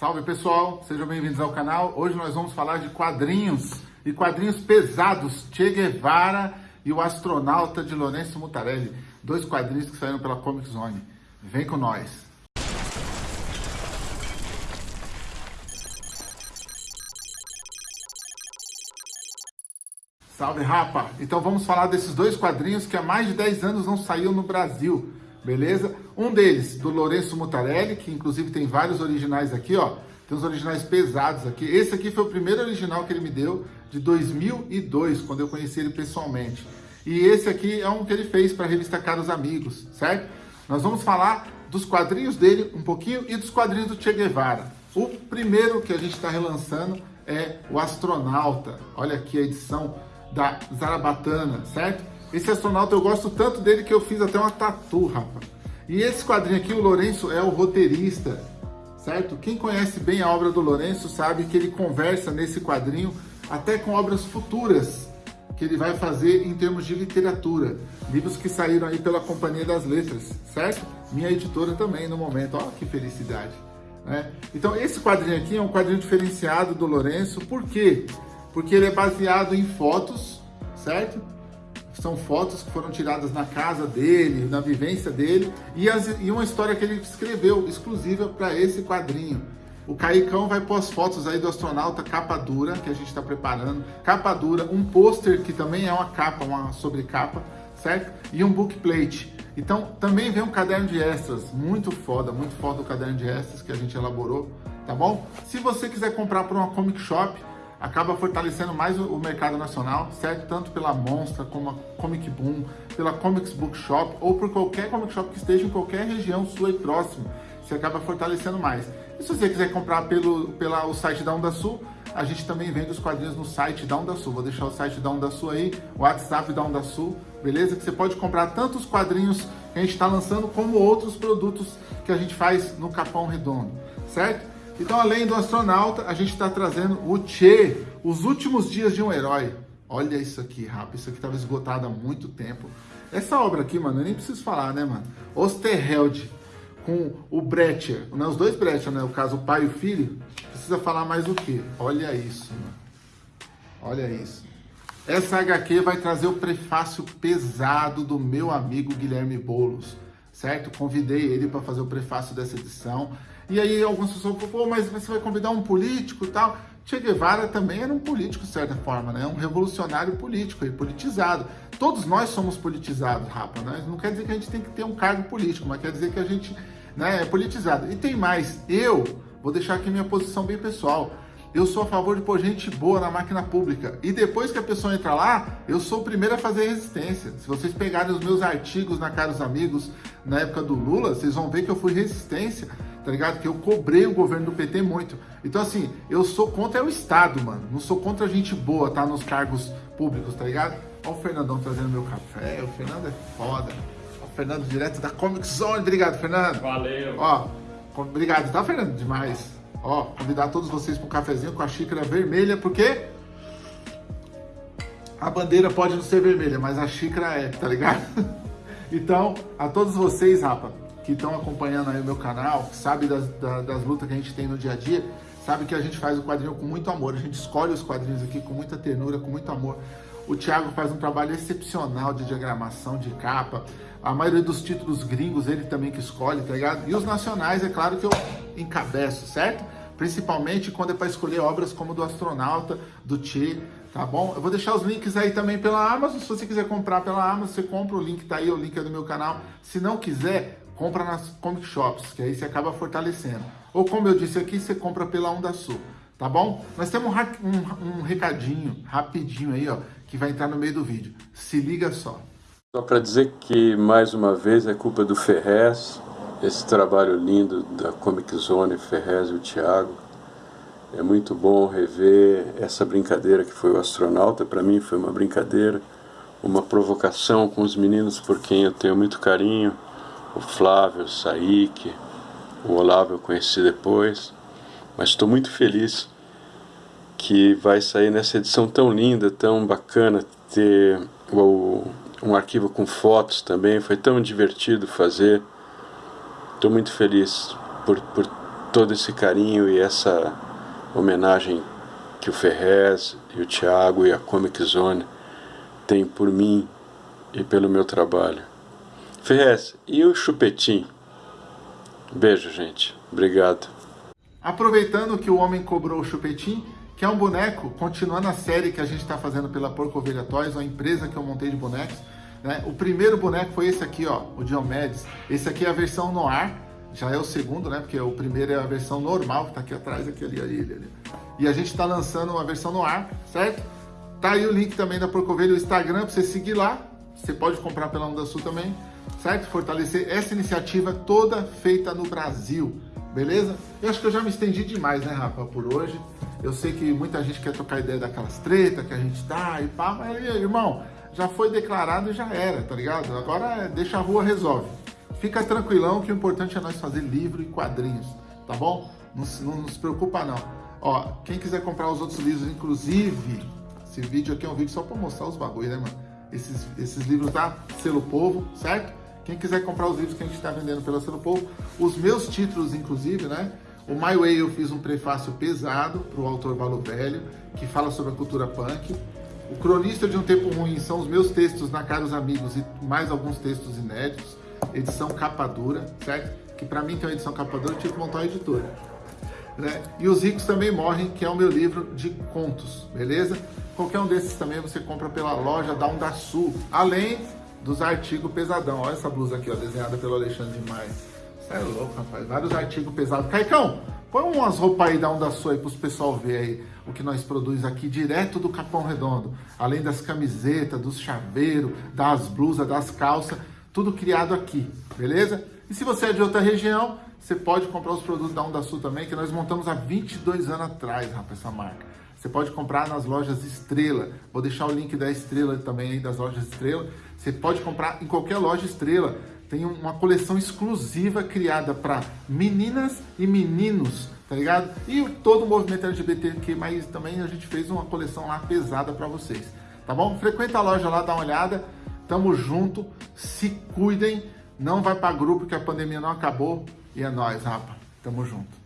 Salve pessoal, sejam bem-vindos ao canal. Hoje nós vamos falar de quadrinhos e quadrinhos pesados, Che Guevara e o astronauta de Lourenço Mutarelli. Dois quadrinhos que saíram pela Comic Zone. Vem com nós. Salve rapa! Então vamos falar desses dois quadrinhos que há mais de 10 anos não saíam no Brasil beleza? Um deles, do Lourenço Mutarelli, que inclusive tem vários originais aqui, ó. Tem uns originais pesados aqui. Esse aqui foi o primeiro original que ele me deu, de 2002, quando eu conheci ele pessoalmente. E esse aqui é um que ele fez para a revista Caros Amigos, certo? Nós vamos falar dos quadrinhos dele um pouquinho e dos quadrinhos do Che Guevara. O primeiro que a gente está relançando é o Astronauta. Olha aqui a edição da Zarabatana, certo? Esse astronauta eu gosto tanto dele que eu fiz até uma tatu, rapaz. E esse quadrinho aqui, o Lourenço é o roteirista, certo? Quem conhece bem a obra do Lourenço sabe que ele conversa nesse quadrinho até com obras futuras que ele vai fazer em termos de literatura. Livros que saíram aí pela Companhia das Letras, certo? Minha editora também no momento. Olha que felicidade. Né? Então esse quadrinho aqui é um quadrinho diferenciado do Lourenço. Por quê? Porque ele é baseado em fotos, certo? São fotos que foram tiradas na casa dele, na vivência dele, e, as, e uma história que ele escreveu exclusiva para esse quadrinho. O Caicão vai pôr as fotos aí do astronauta capa dura, que a gente está preparando, capa dura, um pôster que também é uma capa, uma sobrecapa, certo? E um bookplate. Então também vem um caderno de extras, muito foda, muito foda o caderno de extras que a gente elaborou, tá bom? Se você quiser comprar por uma comic shop, acaba fortalecendo mais o, mercado nacional, certo? Tanto pela Monstra, como a Comic Boom, pela Comics Bookshop ou por qualquer comic shop que esteja em qualquer região sua e próximo. Você acaba fortalecendo mais. E se você quiser comprar pelo pela, o site da Onda Sul, a gente também vende os quadrinhos no site da Onda Sul. Vou deixar o site da Onda Sul aí, o WhatsApp da Onda Sul, beleza? Que você pode comprar tanto os quadrinhos que a gente está lançando, como outros produtos que a gente faz no Capão Redondo, certo? Então, além do astronauta, a gente está trazendo o Che, os últimos dias de um herói. Olha isso aqui, rapaz, isso aqui estava esgotado há muito tempo. Essa obra aqui, mano, eu nem preciso falar, né, mano? Osterheld com o Brecher, né? os dois Brecher, né? O caso, o pai e o filho. Precisa falar mais o quê? Olha isso, mano. Olha isso. Essa HQ vai trazer o prefácio pesado do meu amigo Guilherme Boulos, certo? Convidei ele para fazer o prefácio dessa edição. E aí algumas pessoas falam, pô, mas você vai convidar um político e tal. Che Guevara também era um político, de certa forma, né? Um revolucionário político, e politizado. Todos nós somos politizados, rapa, né? Não quer dizer que a gente tem que ter um cargo político, mas quer dizer que a gente né, é politizado. E tem mais, eu vou deixar aqui minha posição bem pessoal. Eu sou a favor de pôr gente boa na máquina pública. E depois que a pessoa entra lá, eu sou o primeiro a fazer resistência. Se vocês pegarem os meus artigos na Caros Amigos, na época do Lula, vocês vão ver que eu fui resistência tá ligado? Que eu cobrei o governo do PT muito. Então, assim, eu sou contra o Estado, mano. Não sou contra a gente boa, tá? Nos cargos públicos, tá ligado? Ó o Fernandão trazendo meu café. O Fernando é foda. Ó, o Fernando direto da Comic Zone. Obrigado, Fernando. Valeu. Ó, obrigado, tá, Fernando? Demais. Ó, convidar todos vocês para um cafezinho com a xícara vermelha, porque a bandeira pode não ser vermelha, mas a xícara é, tá ligado? Então, a todos vocês, rapa, que estão acompanhando aí o meu canal, que sabe das, das, das lutas que a gente tem no dia a dia, sabe que a gente faz o quadrinho com muito amor. A gente escolhe os quadrinhos aqui com muita ternura, com muito amor. O Thiago faz um trabalho excepcional de diagramação, de capa. A maioria dos títulos gringos ele também que escolhe, tá ligado? E os nacionais, é claro que eu encabeço, certo? Principalmente quando é para escolher obras como do Astronauta, do Che, tá bom? Eu vou deixar os links aí também pela Amazon. Se você quiser comprar pela Amazon, você compra o link, tá aí, o link é do meu canal. Se não quiser, compra nas comic shops, que aí você acaba fortalecendo. Ou como eu disse aqui, você compra pela Onda Sul, tá bom? Nós temos um, um, um recadinho rapidinho aí, ó, que vai entrar no meio do vídeo. Se liga só. Só para dizer que, mais uma vez, é culpa do Ferrez, esse trabalho lindo da Comic Zone, Ferrez e o Thiago. É muito bom rever essa brincadeira que foi o astronauta. Para mim foi uma brincadeira, uma provocação com os meninos por quem eu tenho muito carinho o Flávio, Saik, o Olavo eu conheci depois, mas estou muito feliz que vai sair nessa edição tão linda, tão bacana, ter o, um arquivo com fotos também, foi tão divertido fazer. Estou muito feliz por, por todo esse carinho e essa homenagem que o Ferrez e o Thiago e a Comic Zone têm por mim e pelo meu trabalho. Ferrez, e o Chupetim? Beijo, gente. Obrigado. Aproveitando que o homem cobrou o Chupetim, que é um boneco, continuando a série que a gente está fazendo pela Porco Ovelha Toys, uma empresa que eu montei de bonecos. Né? O primeiro boneco foi esse aqui, ó, o Diomedes. Esse aqui é a versão no ar, já é o segundo, né? Porque o primeiro é a versão normal, que tá aqui atrás, aqui ali, ali, ali. E a gente tá lançando uma versão no ar, certo? Tá aí o link também da Porcovelho, o Instagram, pra você seguir lá. Você pode comprar pela Onda Sul também, certo? Fortalecer essa iniciativa toda feita no Brasil, beleza? Eu acho que eu já me estendi demais, né, Rafa, por hoje. Eu sei que muita gente quer trocar ideia daquelas tretas que a gente tá e pá, mas, irmão, já foi declarado e já era, tá ligado? Agora deixa a rua resolve. Fica tranquilão que o importante é nós fazer livro e quadrinhos, tá bom? Não, não, se preocupa não. Ó, quem quiser comprar os outros livros, inclusive, esse vídeo aqui é um vídeo só para mostrar os bagulhos, né, mano? Esses, esses livros da Selo Povo, certo? Quem quiser comprar os livros que a gente está vendendo pela Selo Povo, os meus títulos, inclusive, né? O My Way eu fiz um prefácio pesado para o autor Valo Velho, que fala sobre a cultura punk. O Cronista de um Tempo Ruim são os meus textos na Caros Amigos e mais alguns textos inéditos edição capa dura, certo? Que para mim tem uma edição capa dura, eu tive que montar uma editora. Né? E Os Ricos Também Morrem, que é o meu livro de contos, beleza? Qualquer um desses também você compra pela loja da Onda Sul, além dos artigos pesadão. Olha essa blusa aqui, ó, desenhada pelo Alexandre Maia. Você é louco, rapaz. Vários artigos pesados. Caicão, põe umas roupas aí da Onda Sul aí pros pessoal ver aí o que nós produzimos aqui direto do Capão Redondo. Além das camisetas, dos chaveiros, das blusas, das calças tudo criado aqui, beleza? E se você é de outra região, você pode comprar os produtos da Onda Sul também, que nós montamos há 22 anos atrás, rapaz, essa marca. Você pode comprar nas lojas Estrela. Vou deixar o link da Estrela também aí, das lojas Estrela. Você pode comprar em qualquer loja Estrela. Tem uma coleção exclusiva criada para meninas e meninos, tá ligado? E todo o movimento LGBTQ, mas também a gente fez uma coleção lá pesada para vocês, tá bom? Frequenta a loja lá, dá uma olhada. Tamo junto, se cuidem, não vai para grupo que a pandemia não acabou e é nós, rapa. Tamo junto.